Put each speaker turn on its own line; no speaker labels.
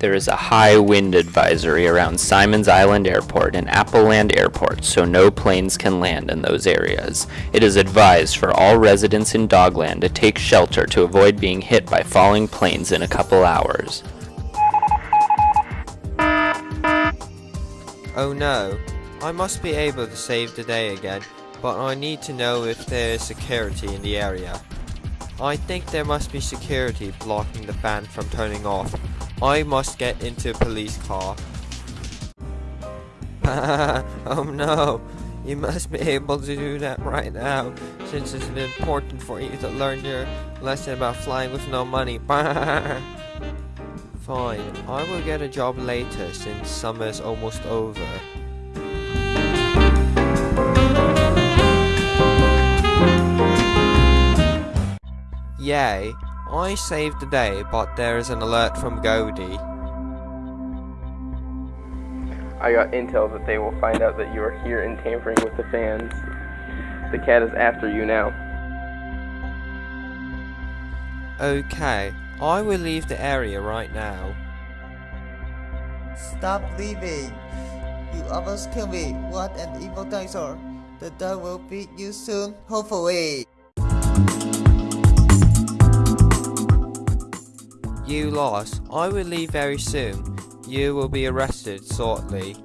There is a high wind advisory around Simons Island Airport and Appleland Airport, so no planes can land in those areas. It is advised for all residents in Dogland to take shelter to avoid being hit by falling planes in a couple hours.
Oh no, I must be able to save the day again, but I need to know if there is security in the area. I think there must be security blocking the fan from turning off. I must get into a police car. oh no, you must be able to do that right now, since it's important for you to learn your lesson about flying with no money. Fine, I will get a job later since summer's almost over. Yay, I saved the day, but there is an alert from Goldie.
I got intel that they will find out that you are here and tampering with the fans. The cat is after you now.
Okay, I will leave the area right now.
Stop leaving! You almost killed me. What an evil dinosaur. The dog will beat you soon, hopefully.
You lost. I will leave very soon. You will be arrested shortly.